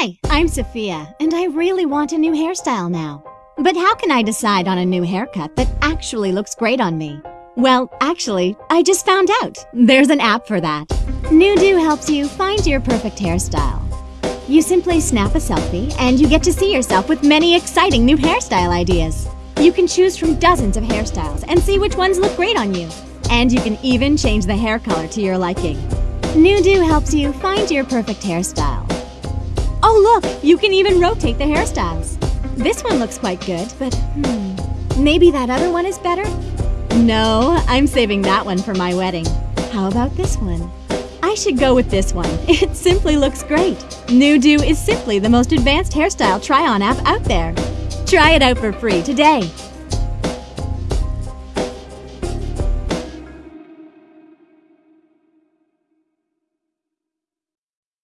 Hi, I'm Sophia, and I really want a new hairstyle now. But how can I decide on a new haircut that actually looks great on me? Well, actually, I just found out. There's an app for that. NewDo helps you find your perfect hairstyle. You simply snap a selfie, and you get to see yourself with many exciting new hairstyle ideas. You can choose from dozens of hairstyles and see which ones look great on you. And you can even change the hair color to your liking. NewDo helps you find your perfect hairstyle. Oh look, you can even rotate the hairstyles. This one looks quite good, but hmm, maybe that other one is better? No, I'm saving that one for my wedding. How about this one? I should go with this one. It simply looks great. NewDo is simply the most advanced hairstyle try-on app out there. Try it out for free today